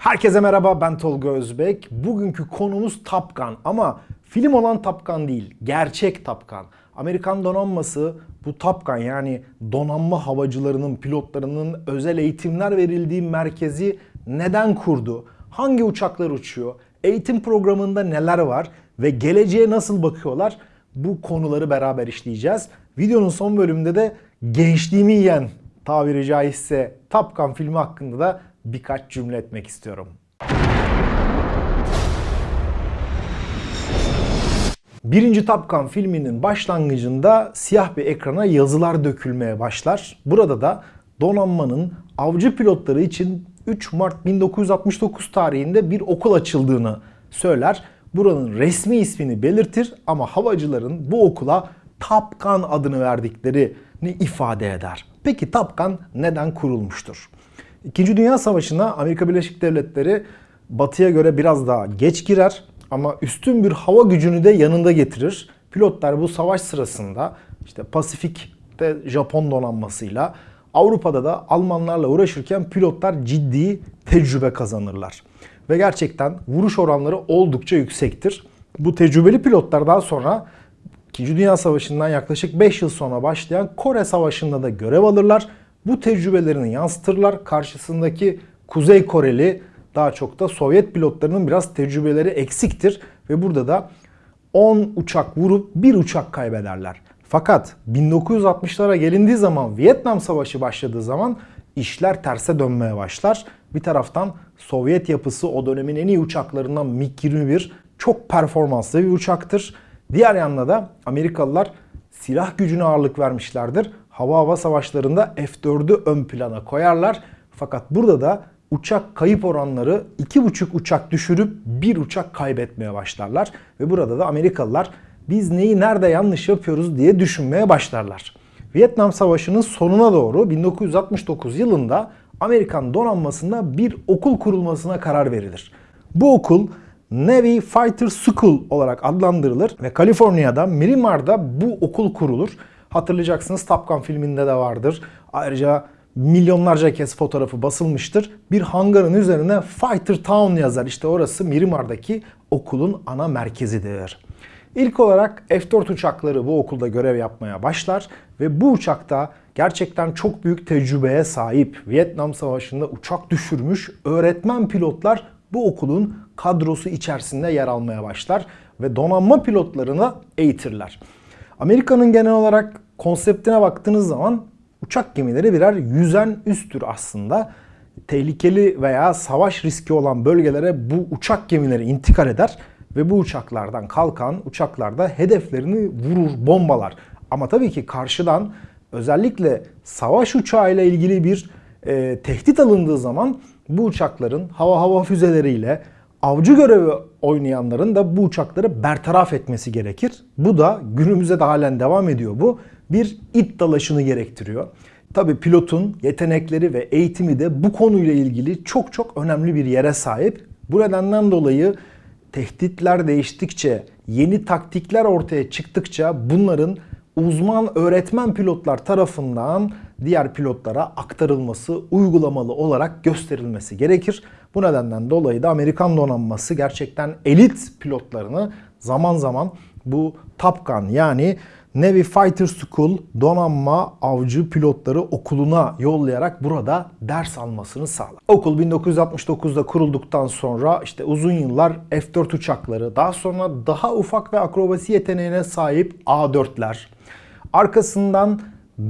Herkese merhaba ben Tolga Özbek. Bugünkü konumuz Top Gun ama film olan Top Gun değil, gerçek Top Gun. Amerikan donanması bu Top Gun yani donanma havacılarının, pilotlarının özel eğitimler verildiği merkezi neden kurdu? Hangi uçaklar uçuyor? Eğitim programında neler var ve geleceğe nasıl bakıyorlar? Bu konuları beraber işleyeceğiz. Videonun son bölümünde de gençliğimi yiyen tabiri caizse Top Gun filmi hakkında da birkaç cümle etmek istiyorum. Birinci Top Gun filminin başlangıcında siyah bir ekrana yazılar dökülmeye başlar. Burada da donanmanın avcı pilotları için 3 Mart 1969 tarihinde bir okul açıldığını söyler. Buranın resmi ismini belirtir ama havacıların bu okula Top Gun adını verdiklerini ifade eder. Peki Top Gun neden kurulmuştur? İkinci Dünya Savaşı'na Amerika Birleşik Devletleri batıya göre biraz daha geç girer ama üstün bir hava gücünü de yanında getirir. Pilotlar bu savaş sırasında işte Pasifik'te Japon donanmasıyla Avrupa'da da Almanlarla uğraşırken pilotlar ciddi tecrübe kazanırlar. Ve gerçekten vuruş oranları oldukça yüksektir. Bu tecrübeli pilotlar daha sonra 2. Dünya Savaşı'ndan yaklaşık 5 yıl sonra başlayan Kore Savaşı'nda da görev alırlar. Bu tecrübelerini yansıtırlar. Karşısındaki Kuzey Koreli daha çok da Sovyet pilotlarının biraz tecrübeleri eksiktir. Ve burada da 10 uçak vurup 1 uçak kaybederler. Fakat 1960'lara gelindiği zaman Vietnam Savaşı başladığı zaman işler terse dönmeye başlar. Bir taraftan Sovyet yapısı o dönemin en iyi uçaklarından MiG-21 çok performanslı bir uçaktır. Diğer yanda da Amerikalılar silah gücüne ağırlık vermişlerdir. Hava hava savaşlarında F-4'ü ön plana koyarlar. Fakat burada da uçak kayıp oranları 2,5 uçak düşürüp 1 uçak kaybetmeye başlarlar. Ve burada da Amerikalılar biz neyi nerede yanlış yapıyoruz diye düşünmeye başlarlar. Vietnam Savaşı'nın sonuna doğru 1969 yılında Amerikan donanmasında bir okul kurulmasına karar verilir. Bu okul Navy Fighter School olarak adlandırılır ve Kaliforniya'da Mirimar'da bu okul kurulur. Hatırlayacaksınız Top Gun filminde de vardır. Ayrıca milyonlarca kez fotoğrafı basılmıştır. Bir hangarın üzerine Fighter Town yazar. İşte orası Mirimar'daki okulun ana merkezidir. İlk olarak F-4 uçakları bu okulda görev yapmaya başlar ve bu uçakta gerçekten çok büyük tecrübeye sahip Vietnam Savaşı'nda uçak düşürmüş öğretmen pilotlar bu okulun kadrosu içerisinde yer almaya başlar ve donanma pilotlarına eğitirler. Amerika'nın genel olarak konseptine baktığınız zaman uçak gemileri birer yüzen üstür aslında. Tehlikeli veya savaş riski olan bölgelere bu uçak gemileri intikal eder ve bu uçaklardan kalkan uçaklarda hedeflerini vurur, bombalar. Ama tabii ki karşıdan özellikle savaş uçağıyla ilgili bir e, tehdit alındığı zaman bu uçakların hava hava füzeleriyle avcı görevi oynayanların da bu uçakları bertaraf etmesi gerekir. Bu da günümüzde de halen devam ediyor bu. Bir it dalaşını gerektiriyor. Tabi pilotun yetenekleri ve eğitimi de bu konuyla ilgili çok çok önemli bir yere sahip. Bu nedenden dolayı tehditler değiştikçe, yeni taktikler ortaya çıktıkça bunların uzman öğretmen pilotlar tarafından diğer pilotlara aktarılması, uygulamalı olarak gösterilmesi gerekir. Bu nedenden dolayı da Amerikan donanması gerçekten elit pilotlarını zaman zaman bu Top Gun yani Navy Fighter School donanma avcı pilotları okuluna yollayarak burada ders almasını sağlar. Okul 1969'da kurulduktan sonra işte uzun yıllar F-4 uçakları, daha sonra daha ufak ve akrobasi yeteneğine sahip A-4'ler, arkasından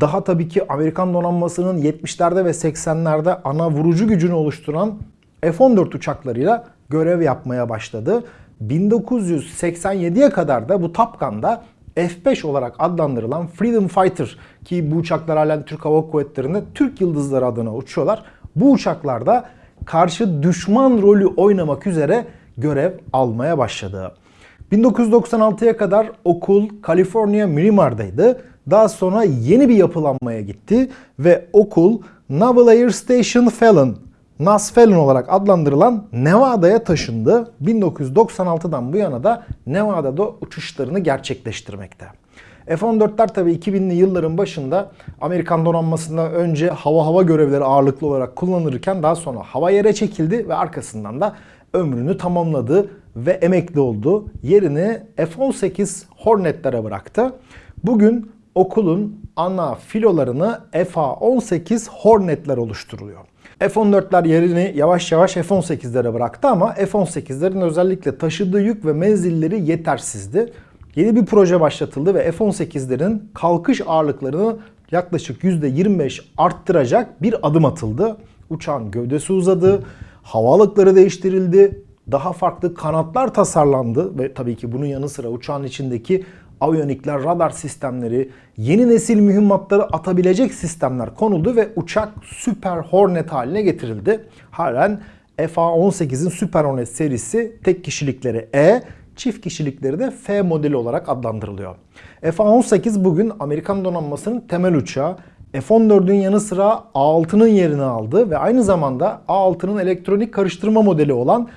daha tabii ki Amerikan donanmasının 70'lerde ve 80'lerde ana vurucu gücünü oluşturan F-14 uçaklarıyla görev yapmaya başladı. 1987'ye kadar da bu Top Gun'da F-5 olarak adlandırılan Freedom Fighter ki bu uçaklar halen Türk Hava Kuvvetleri'nde Türk Yıldızları adına uçuyorlar. Bu uçaklarda karşı düşman rolü oynamak üzere görev almaya başladı. 1996'ya kadar okul California Mirimar'daydı. Daha sonra yeni bir yapılanmaya gitti ve okul Naval Air Station Fallon NAS Fallon olarak adlandırılan Nevada'ya taşındı. 1996'dan bu yana da Nevada'da uçuşlarını gerçekleştirmekte. F-14'ler tabii 2000'li yılların başında Amerikan donanmasında önce hava hava görevleri ağırlıklı olarak kullanılırken daha sonra hava yere çekildi ve arkasından da ömrünü tamamladı ve emekli oldu. Yerini F-18 Hornet'lere bıraktı. Bugün okulun ana filolarını FA-18 Hornet'ler oluşturuyor. F-14'ler yerini yavaş yavaş F-18'lere bıraktı ama F-18'lerin özellikle taşıdığı yük ve menzilleri yetersizdi. Yeni bir proje başlatıldı ve F-18'lerin kalkış ağırlıklarını yaklaşık %25 arttıracak bir adım atıldı. Uçağın gövdesi uzadı, havalıkları değiştirildi, daha farklı kanatlar tasarlandı ve tabii ki bunun yanı sıra uçağın içindeki aviyonikler, radar sistemleri, yeni nesil mühimmatları atabilecek sistemler konuldu ve uçak Super Hornet haline getirildi. Halen FA-18'in Super Hornet serisi tek kişilikleri E, çift kişilikleri de F modeli olarak adlandırılıyor. F-18 bugün Amerikan donanmasının temel uçağı. F-14'ün yanı sıra A6'nın yerini aldı ve aynı zamanda A6'nın elektronik karıştırma modeli olan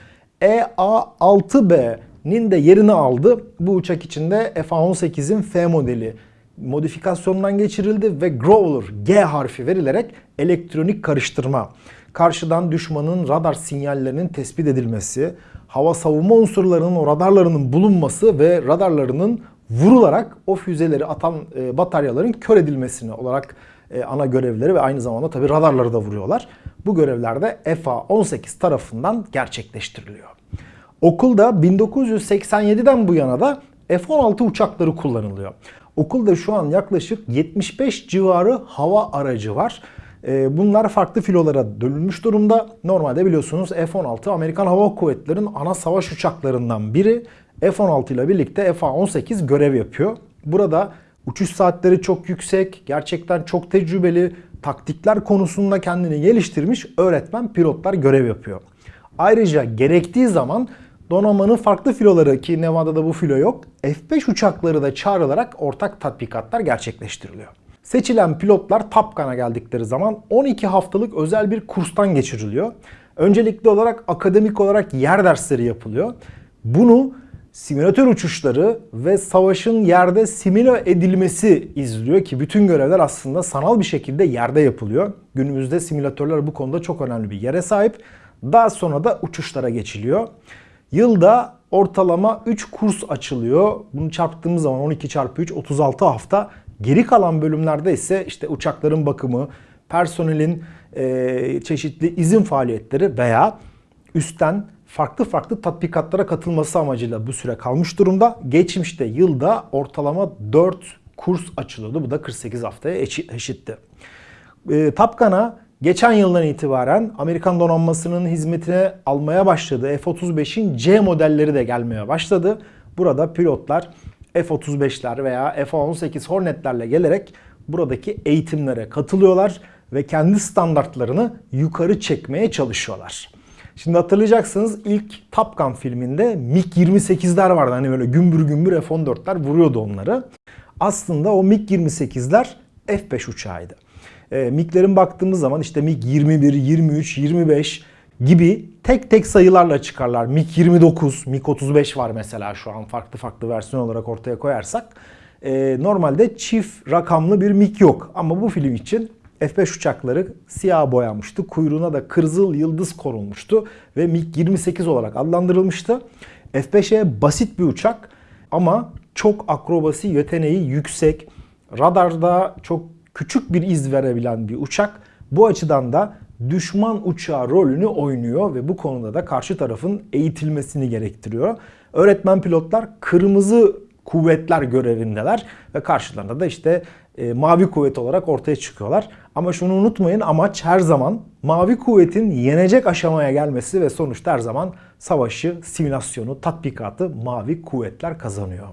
EA6B'nin de yerini aldı. Bu uçak içinde F-18'in F modeli modifikasyondan geçirildi ve Growler G harfi verilerek elektronik karıştırma, karşıdan düşmanın radar sinyallerinin tespit edilmesi, hava savunma unsurlarının o radarlarının bulunması ve radarlarının vurularak o füzeleri atan e, bataryaların kör edilmesini olarak e, ana görevleri ve aynı zamanda tabi radarları da vuruyorlar. Bu görevler de FA-18 tarafından gerçekleştiriliyor. Okulda 1987'den bu yana da F-16 uçakları kullanılıyor. Okulda şu an yaklaşık 75 civarı hava aracı var. E, bunlar farklı filolara dönülmüş durumda. Normalde biliyorsunuz F-16 Amerikan Hava Kuvvetleri'nin ana savaş uçaklarından biri. F-16 ile birlikte F-18 görev yapıyor. Burada uçuş saatleri çok yüksek, gerçekten çok tecrübeli, taktikler konusunda kendini geliştirmiş öğretmen pilotlar görev yapıyor. Ayrıca gerektiği zaman donanmanın farklı filoları ki Nevada'da bu filo yok, F-5 uçakları da çağrılarak ortak tatbikatlar gerçekleştiriliyor. Seçilen pilotlar Top Gun'a geldikleri zaman 12 haftalık özel bir kurstan geçiriliyor. Öncelikli olarak akademik olarak yer dersleri yapılıyor. Bunu simülatör uçuşları ve savaşın yerde simüle edilmesi izliyor ki bütün görevler aslında sanal bir şekilde yerde yapılıyor. Günümüzde simülatörler bu konuda çok önemli bir yere sahip. Daha sonra da uçuşlara geçiliyor. Yılda ortalama 3 kurs açılıyor. Bunu çarptığımız zaman 12 çarpı 3 36 hafta. Geri kalan bölümlerde ise işte uçakların bakımı, personelin e, çeşitli izin faaliyetleri veya üstten farklı farklı tatbikatlara katılması amacıyla bu süre kalmış durumda. Geçmişte yılda ortalama 4 kurs açılıyordu. Bu da 48 haftaya eşitti. E, Tapkan'a geçen yıldan itibaren Amerikan donanmasının hizmetine almaya başladığı F-35'in C modelleri de gelmeye başladı. Burada pilotlar F-35'ler veya F-18 Hornet'lerle gelerek buradaki eğitimlere katılıyorlar ve kendi standartlarını yukarı çekmeye çalışıyorlar. Şimdi hatırlayacaksınız ilk Top Gun filminde MiG-28'ler vardı. Hani böyle gümbür gümbür F-14'ler vuruyordu onları. Aslında o MiG-28'ler F-5 uçağıydı. E, MiG'lerin baktığımız zaman işte MiG-21, 23, 25 gibi tek tek sayılarla çıkarlar. MiG-29, MiG-35 var mesela şu an farklı farklı versiyon olarak ortaya koyarsak. E, normalde çift rakamlı bir MiG yok. Ama bu film için F-5 uçakları siyah boyanmıştı. Kuyruğuna da kırmızı yıldız korulmuştu ve MiG-28 olarak adlandırılmıştı. F-5'e basit bir uçak ama çok akrobasi yeteneği yüksek. Radarda çok küçük bir iz verebilen bir uçak. Bu açıdan da düşman uçağı rolünü oynuyor ve bu konuda da karşı tarafın eğitilmesini gerektiriyor. Öğretmen pilotlar kırmızı kuvvetler görevindeler ve karşılarında da işte e, mavi kuvvet olarak ortaya çıkıyorlar. Ama şunu unutmayın amaç her zaman mavi kuvvetin yenecek aşamaya gelmesi ve sonuçta her zaman savaşı, simülasyonu, tatbikatı mavi kuvvetler kazanıyor.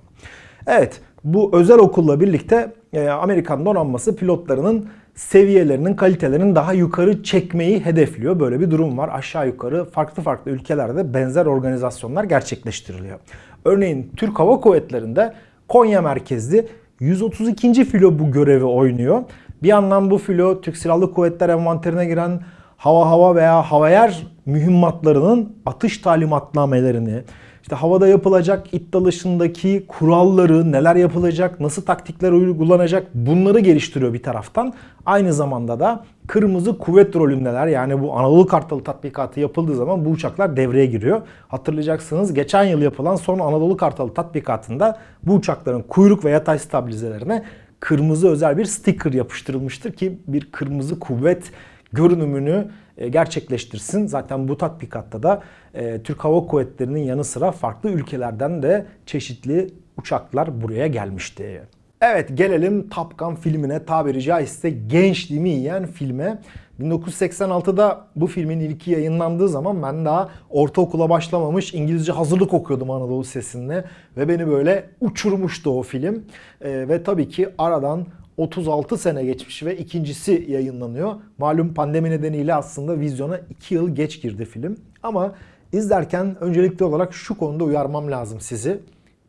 Evet bu özel okulla birlikte e, Amerikan donanması pilotlarının seviyelerinin, kalitelerinin daha yukarı çekmeyi hedefliyor. Böyle bir durum var. Aşağı yukarı farklı farklı ülkelerde benzer organizasyonlar gerçekleştiriliyor. Örneğin Türk Hava Kuvvetleri'nde Konya merkezli 132. filo bu görevi oynuyor. Bir yandan bu filo Türk Silahlı Kuvvetler envanterine giren hava hava veya hava yer mühimmatlarının atış talimatnamelerini, işte havada yapılacak it dalışındaki kuralları, neler yapılacak, nasıl taktikler uygulanacak bunları geliştiriyor bir taraftan. Aynı zamanda da kırmızı kuvvet rolündeler. Yani bu Anadolu Kartalı tatbikatı yapıldığı zaman bu uçaklar devreye giriyor. Hatırlayacaksınız geçen yıl yapılan son Anadolu Kartalı tatbikatında bu uçakların kuyruk ve yatay stabilizelerine kırmızı özel bir sticker yapıştırılmıştır ki bir kırmızı kuvvet görünümünü gerçekleştirsin. Zaten bu tatbikatta da e, Türk Hava Kuvvetleri'nin yanı sıra farklı ülkelerden de çeşitli uçaklar buraya gelmişti. Evet gelelim Top Gun filmine tabiri caizse gençliğimi yiyen filme. 1986'da bu filmin ilki yayınlandığı zaman ben daha ortaokula başlamamış İngilizce hazırlık okuyordum Anadolu Sesi'nde ve beni böyle uçurmuştu o film. Ee, ve tabii ki aradan 36 sene geçmiş ve ikincisi yayınlanıyor. Malum pandemi nedeniyle aslında vizyona 2 yıl geç girdi film. Ama izlerken öncelikli olarak şu konuda uyarmam lazım sizi.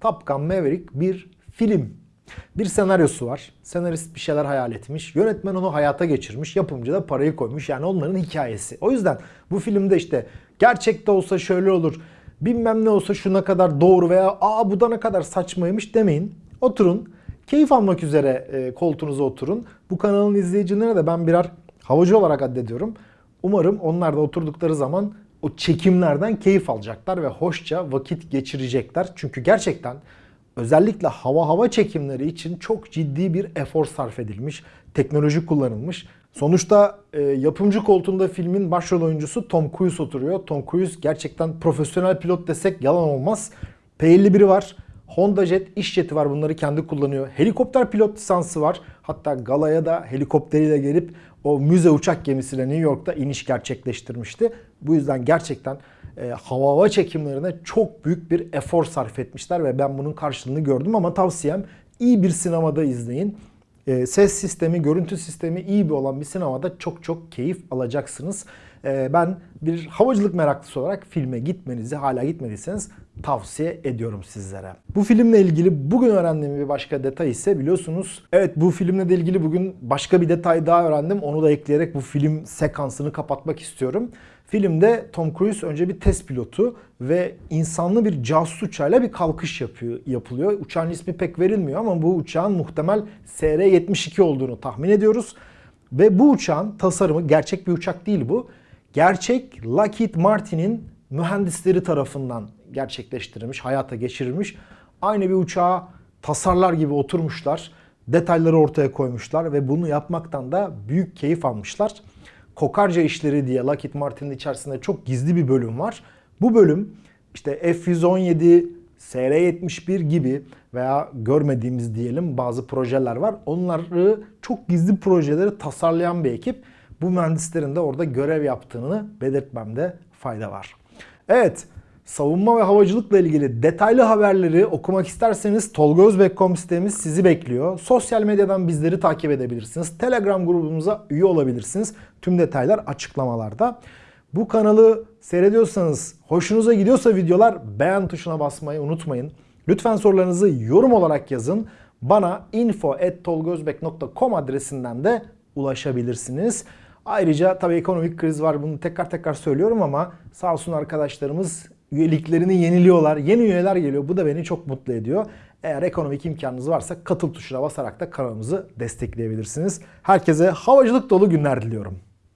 Top Gun Maverick bir film. Bir senaryosu var. Senarist bir şeyler hayal etmiş. Yönetmen onu hayata geçirmiş. Yapımcı da parayı koymuş. Yani onların hikayesi. O yüzden bu filmde işte gerçekte olsa şöyle olur. Bilmem ne olsa şuna kadar doğru veya aa bu da ne kadar saçmaymış demeyin. Oturun. Keyif almak üzere e, koltuğunuza oturun. Bu kanalın izleyicilerine de ben birer havacı olarak addediyorum. Umarım onlar da oturdukları zaman o çekimlerden keyif alacaklar ve hoşça vakit geçirecekler. Çünkü gerçekten özellikle hava hava çekimleri için çok ciddi bir efor sarf edilmiş. Teknoloji kullanılmış. Sonuçta e, yapımcı koltuğunda filmin başrol oyuncusu Tom Cruise oturuyor. Tom Cruise gerçekten profesyonel pilot desek yalan olmaz. P51'i var. Honda Jet iş jeti var bunları kendi kullanıyor. Helikopter pilot lisansı var. Hatta galaya da helikopteriyle gelip o müze uçak gemisiyle New York'ta iniş gerçekleştirmişti. Bu yüzden gerçekten e, hava hava çekimlerine çok büyük bir efor sarf etmişler ve ben bunun karşılığını gördüm ama tavsiyem iyi bir sinemada izleyin. E, ses sistemi, görüntü sistemi iyi bir olan bir sinemada çok çok keyif alacaksınız. E, ben bir havacılık meraklısı olarak filme gitmenizi hala gitmediyseniz tavsiye ediyorum sizlere. Bu filmle ilgili bugün öğrendiğim bir başka detay ise biliyorsunuz evet bu filmle de ilgili bugün başka bir detay daha öğrendim. Onu da ekleyerek bu film sekansını kapatmak istiyorum. Filmde Tom Cruise önce bir test pilotu ve insanlı bir casus uçağıyla bir kalkış yapıyor, yapılıyor. Uçağın ismi pek verilmiyor ama bu uçağın muhtemel SR-72 olduğunu tahmin ediyoruz. Ve bu uçağın tasarımı gerçek bir uçak değil bu. Gerçek Lockheed Martin'in mühendisleri tarafından gerçekleştirilmiş, hayata geçirilmiş. Aynı bir uçağa tasarlar gibi oturmuşlar. Detayları ortaya koymuşlar ve bunu yapmaktan da büyük keyif almışlar. Kokarca işleri diye Lockheed Martin'in içerisinde çok gizli bir bölüm var. Bu bölüm işte F-117, SR-71 gibi veya görmediğimiz diyelim bazı projeler var. Onları çok gizli projeleri tasarlayan bir ekip. Bu mühendislerin de orada görev yaptığını belirtmemde fayda var. Evet, savunma ve havacılıkla ilgili detaylı haberleri okumak isterseniz tolgozbek.com sitemiz sizi bekliyor. Sosyal medyadan bizleri takip edebilirsiniz. Telegram grubumuza üye olabilirsiniz. Tüm detaylar açıklamalarda. Bu kanalı seyrediyorsanız, hoşunuza gidiyorsa videolar beğen tuşuna basmayı unutmayın. Lütfen sorularınızı yorum olarak yazın. Bana info.tolgozbek.com adresinden de ulaşabilirsiniz. Ayrıca tabii ekonomik kriz var bunu tekrar tekrar söylüyorum ama sağ olsun arkadaşlarımız üyeliklerini yeniliyorlar. Yeni üyeler geliyor. Bu da beni çok mutlu ediyor. Eğer ekonomik imkanınız varsa katıl tuşuna basarak da kanalımızı destekleyebilirsiniz. Herkese havacılık dolu günler diliyorum.